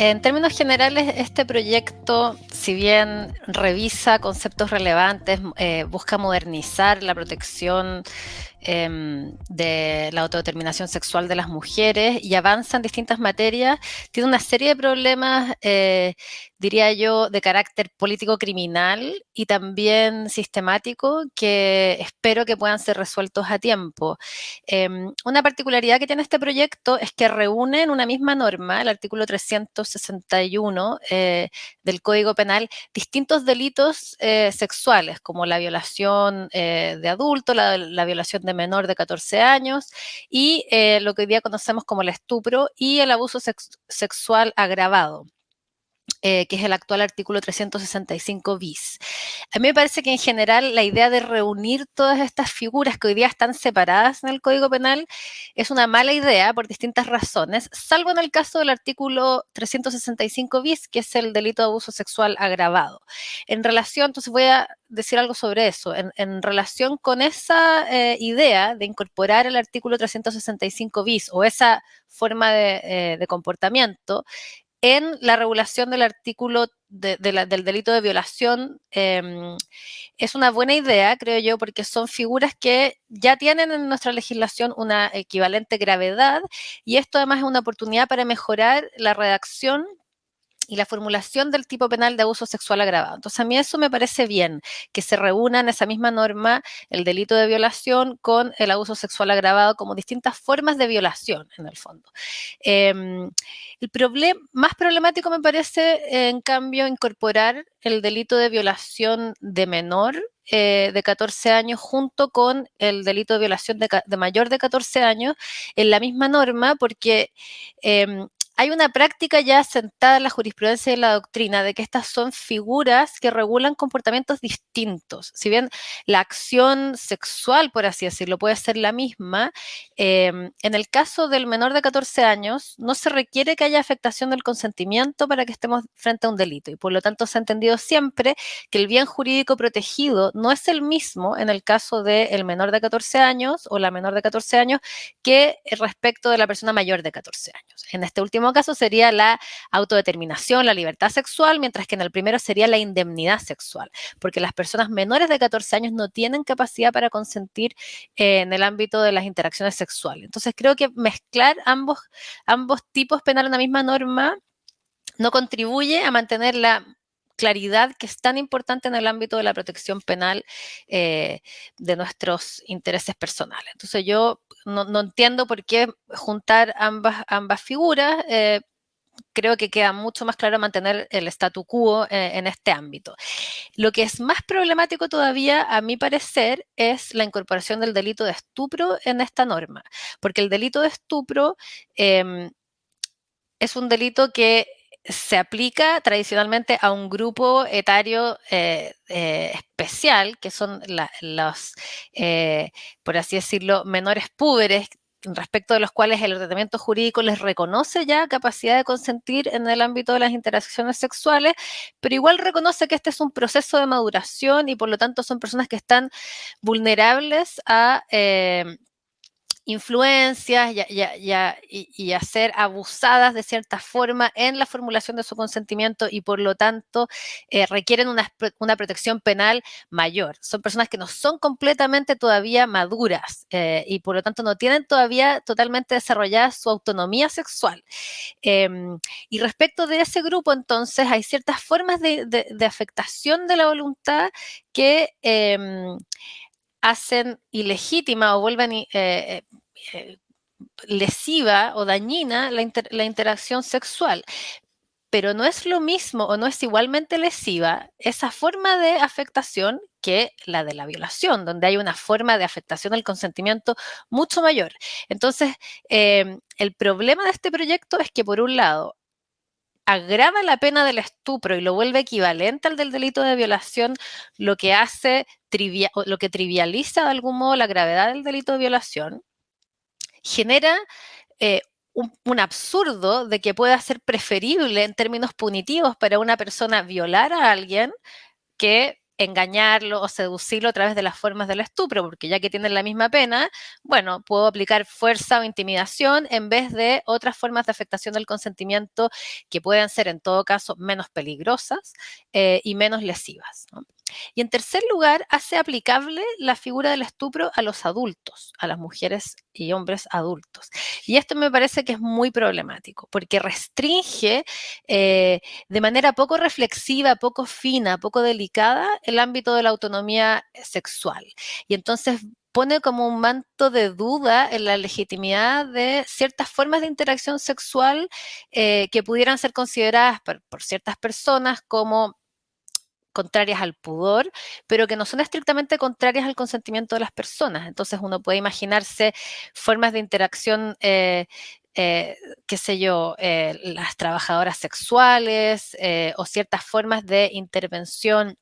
En términos generales, este proyecto, si bien revisa conceptos relevantes, eh, busca modernizar la protección Em, de la autodeterminación sexual de las mujeres y avanza en distintas materias, tiene una serie de problemas, eh, diría yo, de carácter político-criminal y también sistemático que espero que puedan ser resueltos a tiempo. Em, una particularidad que tiene este proyecto es que reúne en una misma norma, el artículo 361 eh, del Código Penal, distintos delitos eh, sexuales, como la violación de adultos, la, la violación de menor de 14 años y eh, lo que hoy día conocemos como el estupro y el abuso sexual agravado. Eh, que es el actual artículo 365 bis. A mí me parece que en general la idea de reunir todas estas figuras que hoy día están separadas en el Código Penal es una mala idea por distintas razones, salvo en el caso del artículo 365 bis, que es el delito de abuso sexual agravado. En relación, entonces voy a decir algo sobre eso, en, relación con esa eh, idea de incorporar el artículo 365 bis o esa forma de, eh, de comportamiento, en la regulación del artículo del delito de violación em, es una buena idea, creo yo, porque son figuras que ya tienen en nuestra legislación una equivalente gravedad y esto además es una oportunidad para mejorar la redacción y la formulación del tipo penal de abuso sexual agravado. Entonces, a mí eso me parece bien, que se reúnan esa misma norma el delito de violación con el abuso sexual agravado como distintas formas de violación, en el fondo. Em, el problema más problemático me parece, en cambio, incorporar el delito de violación de menor eh, de 14 años junto con el delito de violación de, mayor de 14 años en la misma norma, porque em, hay una práctica ya sentada en la jurisprudencia y en la doctrina de que estas son figuras que regulan comportamientos distintos. Si bien la acción sexual, por así decirlo, puede ser la misma, em, en el caso del menor de 14 años no se requiere que haya afectación del consentimiento para que estemos frente a un delito y por lo tanto se ha entendido siempre que el bien jurídico protegido no es el mismo en el caso del menor de 14 años o la menor de 14 años que respecto de la persona mayor de 14 años. En este último caso sería la autodeterminación, la libertad sexual, mientras que en el primero sería la indemnidad sexual, porque las personas menores de 14 años no tienen capacidad para consentir eh, en el ámbito de las interacciones sexuales. Entonces creo que mezclar ambos, ambos tipos penales en la misma norma no contribuye a mantener la claridad que es tan importante en el ámbito de la protección penal eh, de nuestros intereses personales. Entonces yo no, entiendo por qué juntar ambas, figuras. Eh, creo que queda mucho más claro mantener el statu quo eh, en este ámbito. Lo que es más problemático todavía, a mi parecer, es la incorporación del delito de estupro en esta norma, porque el delito de estupro em, es un delito que se aplica tradicionalmente a un grupo etario eh, eh, especial, que son los, eh, por así decirlo, menores púberes, respecto de los cuales el ordenamiento jurídico les reconoce ya capacidad de consentir en el ámbito de las interacciones sexuales, pero igual reconoce que este es un proceso de maduración y por lo tanto son personas que están vulnerables a influencias y, a ser abusadas de cierta forma en la formulación de su consentimiento y por lo tanto eh, requieren una, protección penal mayor. Son personas que no son completamente todavía maduras eh, y por lo tanto no tienen todavía totalmente desarrollada su autonomía sexual. Em, y respecto de ese grupo, entonces, hay ciertas formas de, afectación de la voluntad que em, hacen ilegítima o vuelven eh, eh, eh, lesiva o dañina la, la, interacción sexual. Pero no es lo mismo o no es igualmente lesiva esa forma de afectación que la de la violación, donde hay una forma de afectación del consentimiento mucho mayor. Entonces, el problema de este proyecto es que, por un lado, agrava la pena del estupro y lo vuelve equivalente al del delito de violación, lo que hace lo que trivializa de algún modo la gravedad del delito de violación, genera eh, un, absurdo de que pueda ser preferible en términos punitivos para una persona violar a alguien que engañarlo o seducirlo a través de las formas del estupro, porque ya que tienen la misma pena, bueno, puedo aplicar fuerza o intimidación en vez de otras formas de afectación del consentimiento que puedan ser en todo caso menos peligrosas eh, y menos lesivas. Y en tercer lugar, hace aplicable la figura del estupro a los adultos, a las mujeres y hombres adultos. Y esto me parece que es muy problemático, porque restringe eh, de manera poco reflexiva, poco fina, poco delicada el ámbito de la autonomía sexual. Y entonces pone como un manto de duda en la legitimidad de ciertas formas de interacción sexual eh, que pudieran ser consideradas por ciertas personas como contrarias al pudor, pero que no son estrictamente contrarias al consentimiento de las personas. Entonces uno puede imaginarse formas de interacción, eh, eh, qué sé yo, eh, las trabajadoras sexuales o ciertas formas de intervención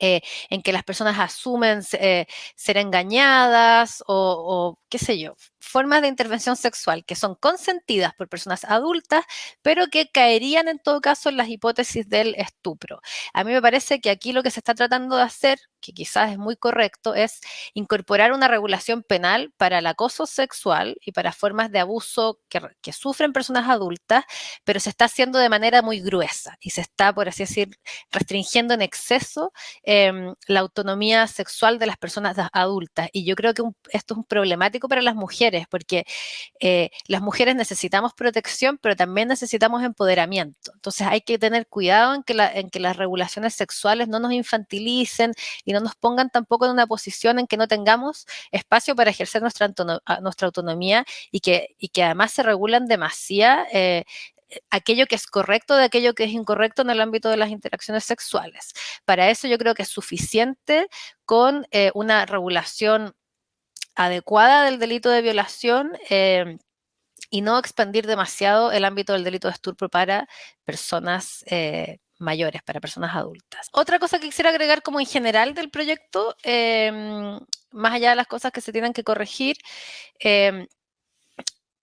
en que las personas asumen ser engañadas o, qué sé yo, formas de intervención sexual que son consentidas por personas adultas, pero que caerían en todo caso en las hipótesis del estupro. A mí me parece que aquí lo que se está tratando de hacer, que quizás es muy correcto, es incorporar una regulación penal para el acoso sexual y para formas de abuso que, sufren personas adultas, pero se está haciendo de manera muy gruesa y se está, por así decir, restringiendo en exceso em, la autonomía sexual de las personas adultas. Y yo creo que esto es un problemático para las mujeres porque eh, las mujeres necesitamos protección, pero también necesitamos empoderamiento. Entonces hay que tener cuidado en que, las regulaciones sexuales no nos infantilicen y no nos pongan tampoco en una posición en que no tengamos espacio para ejercer nuestra, nuestra autonomía y que, y que además se regulan demasiado eh, aquello que es correcto de aquello que es incorrecto en el ámbito de las interacciones sexuales. Para eso yo creo que es suficiente con eh, una regulación adecuada del delito de violación eh, y no expandir demasiado el ámbito del delito de estupro para personas eh, mayores, para personas adultas. Otra cosa que quisiera agregar como en general del proyecto, em, más allá de las cosas que se tienen que corregir, em,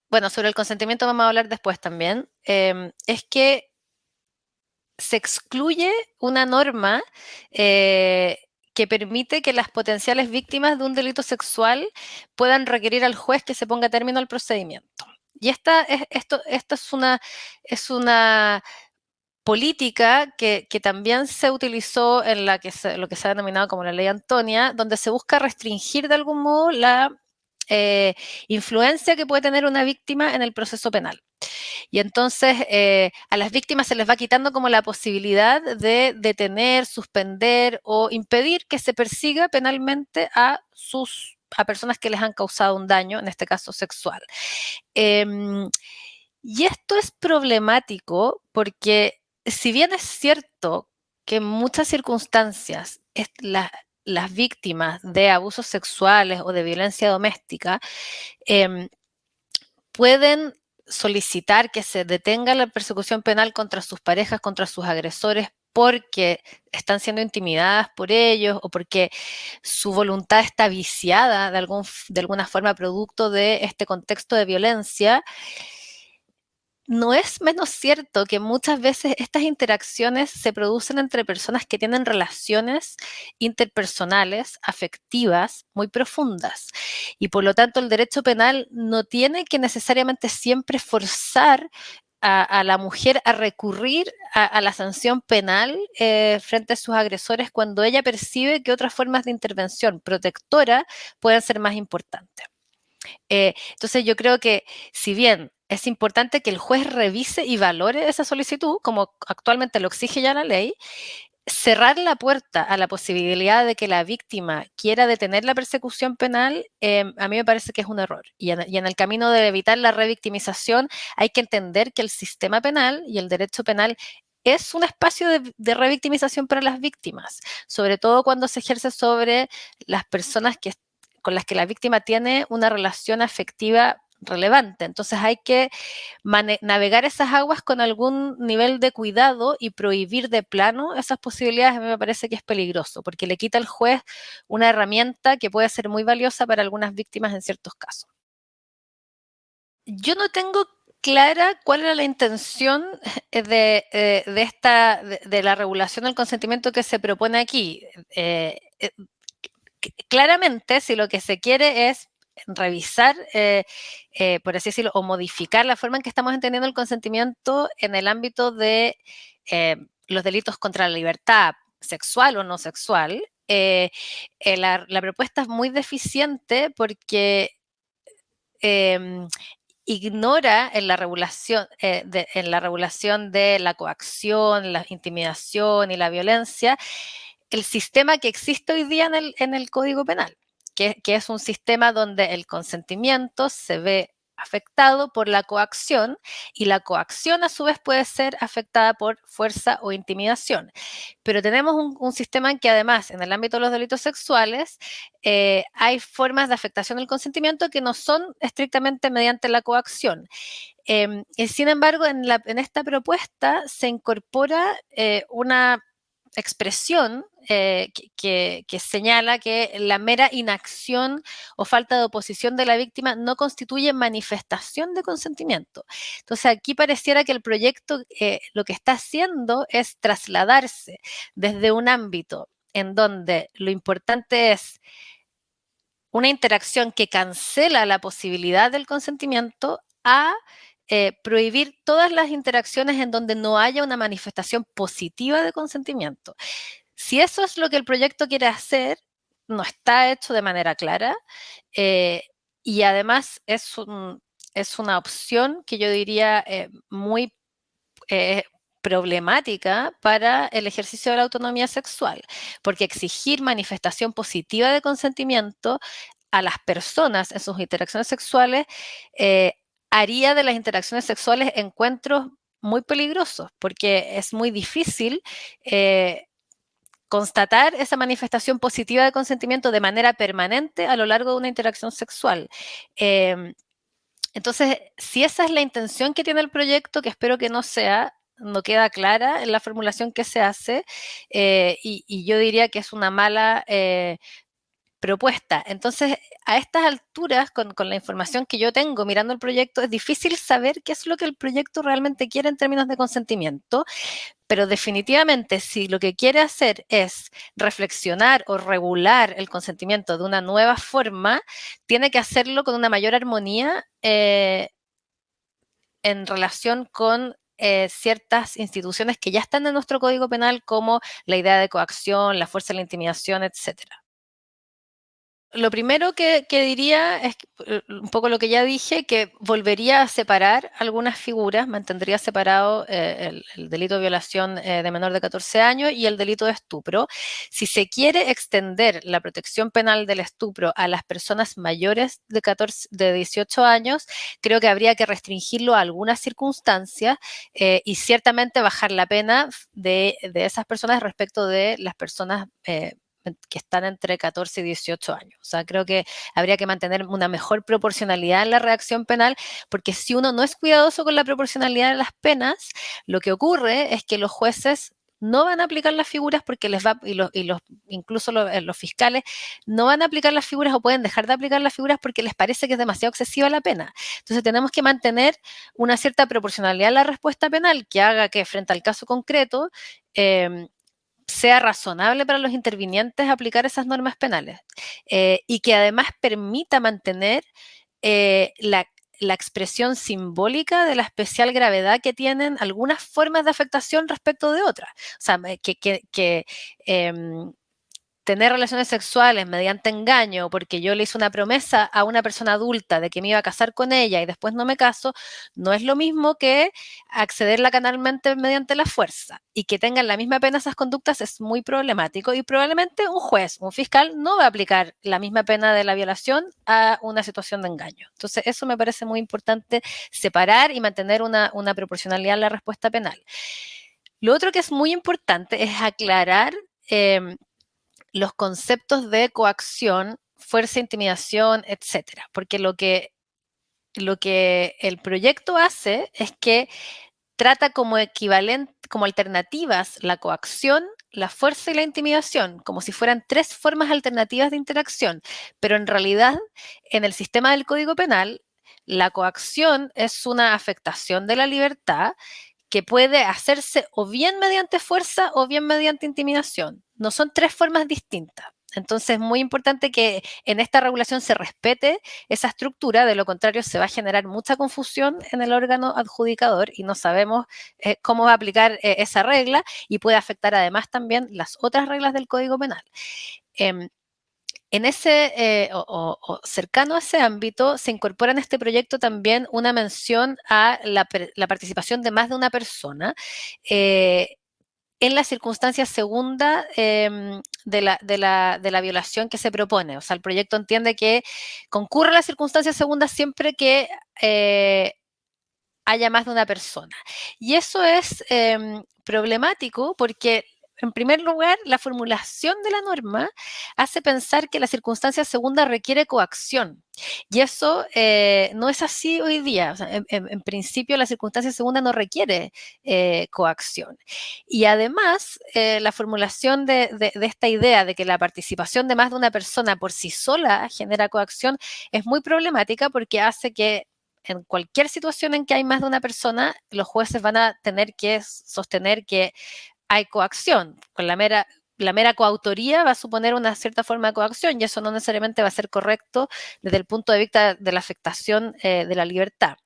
bueno, sobre el consentimiento vamos a hablar después también, em, es que se excluye una norma eh, que permite que las potenciales víctimas de un delito sexual puedan requerir al juez que se ponga término al procedimiento. Y esta es, esto, es, una, es una política que, también se utilizó en la que lo que se ha denominado como la ley Antonia, donde se busca restringir de algún modo la eh, influencia que puede tener una víctima en el proceso penal. Y entonces eh, a las víctimas se les va quitando como la posibilidad de detener, suspender o impedir que se persiga penalmente a sus a personas que les han causado un daño, en este caso sexual. Em, y esto es problemático porque si bien es cierto que en muchas circunstancias las víctimas de abusos sexuales o de violencia doméstica em, pueden solicitar que se detenga la persecución penal contra sus parejas, contra sus agresores, porque están siendo intimidadas por ellos o porque su voluntad está viciada de, algún, de alguna forma producto de este contexto de violencia, no es menos cierto que muchas veces estas interacciones se producen entre personas que tienen relaciones interpersonales, afectivas, muy profundas. Y por lo tanto el derecho penal no tiene que necesariamente siempre forzar a, la mujer a recurrir a, la sanción penal eh, frente a sus agresores cuando ella percibe que otras formas de intervención protectora pueden ser más importantes. Eh, entonces yo creo que si bien es importante que el juez revise y valore esa solicitud, como actualmente lo exige ya la ley, cerrar la puerta a la posibilidad de que la víctima quiera detener la persecución penal, em, a mí me parece que es un error. Y en, el camino de evitar la revictimización hay que entender que el sistema penal y el derecho penal es un espacio de, revictimización para las víctimas, sobre todo cuando se ejerce sobre las personas con las que la víctima tiene una relación afectiva relevante. Entonces hay que navegar esas aguas con algún nivel de cuidado y prohibir de plano esas posibilidades a mí me parece que es peligroso, porque le quita al juez una herramienta que puede ser muy valiosa para algunas víctimas en ciertos casos. Yo no tengo clara cuál era la intención de, eh, esta, de, la regulación del consentimiento que se propone aquí. Eh, eh, claramente, si lo que se quiere es revisar, por así decirlo, o modificar la forma en que estamos entendiendo el consentimiento en el ámbito de los delitos contra la libertad sexual o no sexual, la, propuesta es muy deficiente porque em, ignora en la regulación, eh, de, en la regulación de la coacción, la intimidación y la violencia, el sistema que existe hoy día en el Código Penal, que, es un sistema donde el consentimiento se ve afectado por la coacción y la coacción a su vez puede ser afectada por fuerza o intimidación. Pero tenemos un, sistema en que además en el ámbito de los delitos sexuales eh, hay formas de afectación del consentimiento que no son estrictamente mediante la coacción. Em, y sin embargo, en, esta propuesta se incorpora eh, una expresión eh, que, señala que la mera inacción o falta de oposición de la víctima no constituye manifestación de consentimiento. Entonces aquí pareciera que el proyecto eh, lo que está haciendo es trasladarse desde un ámbito en donde lo importante es una interacción que cancela la posibilidad del consentimiento a eh, prohibir todas las interacciones en donde no haya una manifestación positiva de consentimiento. Si eso es lo que el proyecto quiere hacer, no está hecho de manera clara eh, y además es, es, una opción que yo diría eh, muy problemática para el ejercicio de la autonomía sexual, porque exigir manifestación positiva de consentimiento a las personas en sus interacciones sexuales haría de las interacciones sexuales encuentros muy peligrosos, porque es muy difícil eh, constatar esa manifestación positiva de consentimiento de manera permanente a lo largo de una interacción sexual. Em, entonces, si esa es la intención que tiene el proyecto, que espero que no sea, no queda clara en la formulación que se hace, eh, y, yo diría que es una mala eh, propuesta. Entonces, a estas alturas, con, la información que yo tengo mirando el proyecto, es difícil saber qué es lo que el proyecto realmente quiere en términos de consentimiento, pero definitivamente si lo que quiere hacer es reflexionar o regular el consentimiento de una nueva forma, tiene que hacerlo con una mayor armonía eh, en relación con eh, ciertas instituciones que ya están en nuestro Código Penal, como la idea de coacción, la fuerza de la intimidación, etcétera lo primero que, diría es eh, un poco lo que ya dije, que volvería a separar algunas figuras, mantendría separado eh, el, delito de violación eh, de menor de 14 años y el delito de estupro. Si se quiere extender la protección penal del estupro a las personas mayores de, 14, de 18 años, creo que habría que restringirlo a algunas circunstancias y ciertamente bajar la pena de, esas personas respecto de las personas que están entre 14 y 18 años. O sea, creo que habría que mantener una mejor proporcionalidad en la reacción penal, porque si uno no es cuidadoso con la proporcionalidad de las penas, lo que ocurre es que los jueces no van a aplicar las figuras porque les va, y, los, incluso eh, los, fiscales no van a aplicar las figuras o pueden dejar de aplicar las figuras porque les parece que es demasiado excesiva la pena. Entonces tenemos que mantener una cierta proporcionalidad en la respuesta penal que haga que frente al caso concreto eh, sea razonable para los intervinientes aplicar esas normas penales eh, y que además permita mantener eh, la, expresión simbólica de la especial gravedad que tienen algunas formas de afectación respecto de otras. O sea, que, que, em, tener relaciones sexuales mediante engaño, porque yo le hice una promesa a una persona adulta de que me iba a casar con ella y después no me caso, no es lo mismo que accederla canalmente mediante la fuerza. Y que tengan la misma pena esas conductas es muy problemático y probablemente un juez, un fiscal, no va a aplicar la misma pena de la violación a una situación de engaño. Entonces, eso me parece muy importante separar y mantener una, proporcionalidad en la respuesta penal. Lo otro que es muy importante es aclarar em, los conceptos de coacción, fuerza, intimidación, etcétera. Porque lo que, lo que el proyecto hace es que trata como equivalente, como alternativas la coacción, la fuerza y la intimidación, como si fueran tres formas alternativas de interacción, pero en realidad en el sistema del Código Penal la coacción es una afectación de la libertad que puede hacerse o bien mediante fuerza o bien mediante intimidación. No son tres formas distintas. Entonces es muy importante que en esta regulación se respete esa estructura, de lo contrario se va a generar mucha confusión en el órgano adjudicador y no sabemos eh, cómo va a aplicar eh, esa regla y puede afectar además también las otras reglas del Código Penal. Em, en ese, eh, o, cercano a ese ámbito, se incorpora en este proyecto también una mención a la, participación de más de una persona en la circunstancia segunda em, de, la, de, la, de, la, violación que se propone. O sea, el proyecto entiende que concurre la circunstancia segunda siempre que eh, haya más de una persona. Y eso es em, problemático porque en primer lugar, la formulación de la norma hace pensar que la circunstancia segunda requiere coacción. Y eso eh, no es así hoy día. en, principio, la circunstancia segunda no requiere eh, coacción. Y además, eh, la formulación de, de, esta idea de que la participación de más de una persona por sí sola genera coacción es muy problemática porque hace que en cualquier situación en que hay más de una persona, los jueces van a tener que sostener que hay coacción. Con la mera, la mera coautoría va a suponer una cierta forma de coacción y eso no necesariamente va a ser correcto desde el punto de vista de la afectación eh, de la libertad.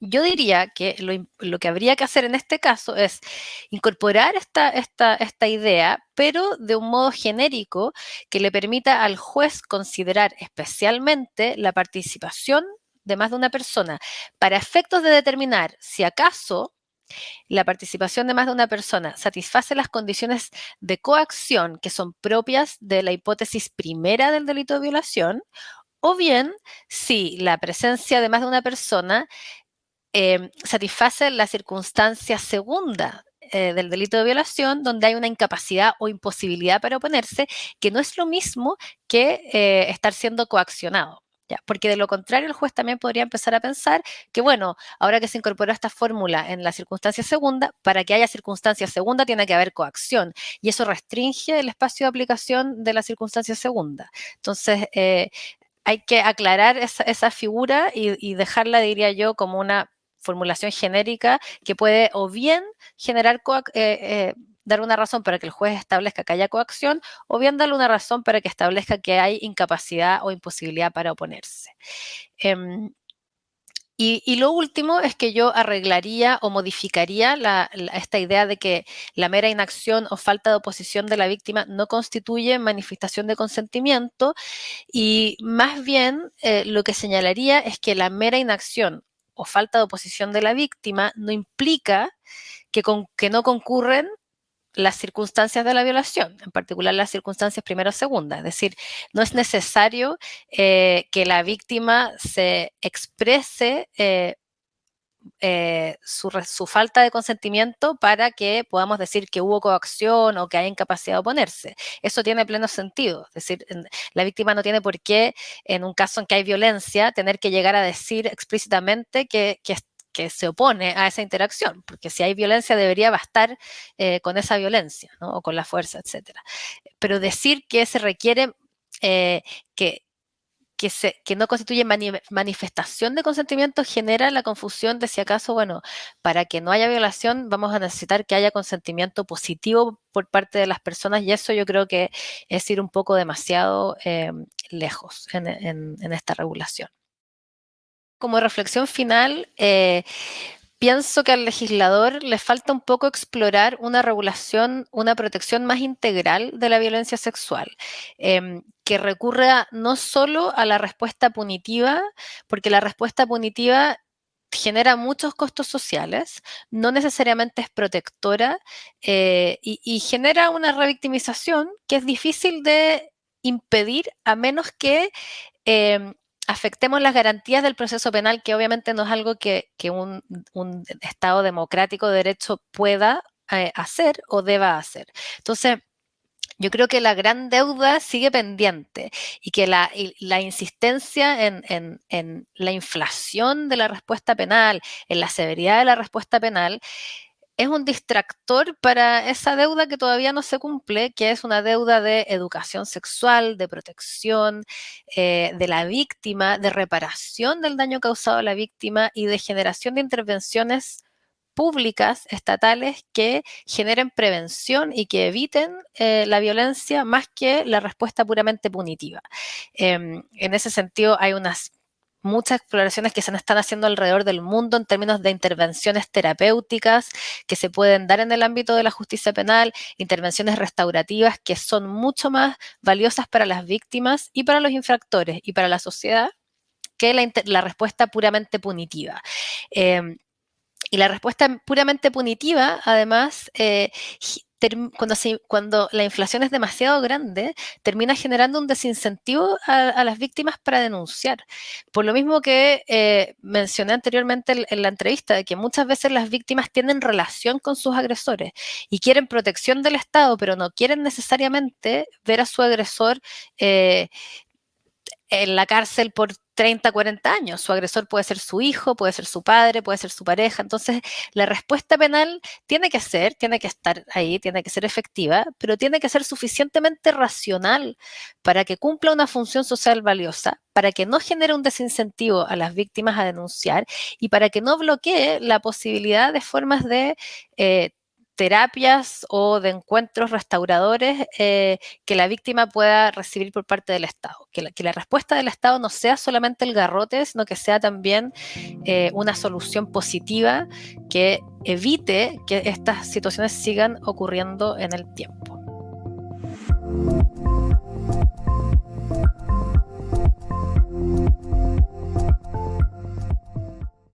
Yo diría que lo, que habría que hacer en este caso es incorporar esta, esta, esta idea, pero de un modo genérico que le permita al juez considerar especialmente la participación de más de una persona para efectos de determinar si acaso la participación de más de una persona satisface las condiciones de coacción que son propias de la hipótesis primera del delito de violación, o bien si la presencia de más de una persona eh, satisface la circunstancia segunda eh, del delito de violación, donde hay una incapacidad o imposibilidad para oponerse, que no es lo mismo que eh, estar siendo coaccionado porque de lo contrario el juez también podría empezar a pensar que, bueno, ahora que se incorporó esta fórmula en la circunstancia segunda, para que haya circunstancia segunda tiene que haber coacción y eso restringe el espacio de aplicación de la circunstancia segunda. Entonces, eh, hay que aclarar esa, figura y, dejarla, diría yo, como una formulación genérica que puede o bien generar eh, eh, dar una razón para que el juez establezca que haya coacción o bien darle una razón para que establezca que hay incapacidad o imposibilidad para oponerse. Em, y, lo último es que yo arreglaría o modificaría esta idea de que la mera inacción o falta de oposición de la víctima no constituye manifestación de consentimiento y más bien eh, lo que señalaría es que la mera inacción o falta de oposición de la víctima no implica que, que no concurren las circunstancias de la violación, en particular las circunstancias primera o segunda. Es decir, no es necesario eh, que la víctima se exprese eh, eh, su, falta de consentimiento para que podamos decir que hubo coacción o que hay incapacidad de oponerse. Eso tiene pleno sentido. Es decir, la víctima no tiene por qué, en un caso en que hay violencia, tener que llegar a decir explícitamente que, que, que se opone a esa interacción, porque si hay violencia debería bastar eh, con esa violencia o con la fuerza, etc. Pero decir que se requiere eh, que, que, se, que, no constituye manifestación de consentimiento genera la confusión de si acaso, bueno, para que no haya violación vamos a necesitar que haya consentimiento positivo por parte de las personas y eso yo creo que es ir un poco demasiado eh, lejos en esta regulación como reflexión final, eh, pienso que al legislador le falta un poco explorar una regulación, una protección más integral de la violencia sexual, em, que recurra no solo a la respuesta punitiva, porque la respuesta punitiva genera muchos costos sociales, no necesariamente es protectora eh, y, genera una revictimización que es difícil de impedir a menos que em, afectemos las garantías del proceso penal, que obviamente no es algo que, un, Estado democrático de derecho pueda eh, hacer o deba hacer. Entonces, yo creo que la gran deuda sigue pendiente y que la, insistencia en, la inflación de la respuesta penal, en la severidad de la respuesta penal, es un distractor para esa deuda que todavía no se cumple, que es una deuda de educación sexual, de protección eh, de la víctima, de reparación del daño causado a la víctima y de generación de intervenciones públicas, estatales, que generen prevención y que eviten eh, la violencia más que la respuesta puramente punitiva. Em, en ese sentido, hay unas muchas exploraciones que se están haciendo alrededor del mundo en términos de intervenciones terapéuticas que se pueden dar en el ámbito de la justicia penal, intervenciones restaurativas que son mucho más valiosas para las víctimas y para los infractores y para la sociedad que la, respuesta puramente punitiva. Em, y la respuesta puramente punitiva, además, eh, cuando, cuando, la inflación es demasiado grande, termina generando un desincentivo a, las víctimas para denunciar. Por lo mismo que eh, mencioné anteriormente en, la entrevista, de que muchas veces las víctimas tienen relación con sus agresores y quieren protección del Estado, pero no quieren necesariamente ver a su agresor eh, en la cárcel por 30, 40 años. Su agresor puede ser su hijo, puede ser su padre, puede ser su pareja. Entonces, la respuesta penal tiene que ser, tiene que estar ahí, tiene que ser efectiva, pero tiene que ser suficientemente racional para que cumpla una función social valiosa, para que no genere un desincentivo a las víctimas a denunciar y para que no bloquee la posibilidad de formas de eh, terapias o de encuentros restauradores eh, que la víctima pueda recibir por parte del Estado. Que la, respuesta del Estado no sea solamente el garrote, sino que sea también eh, una solución positiva que evite que estas situaciones sigan ocurriendo en el tiempo.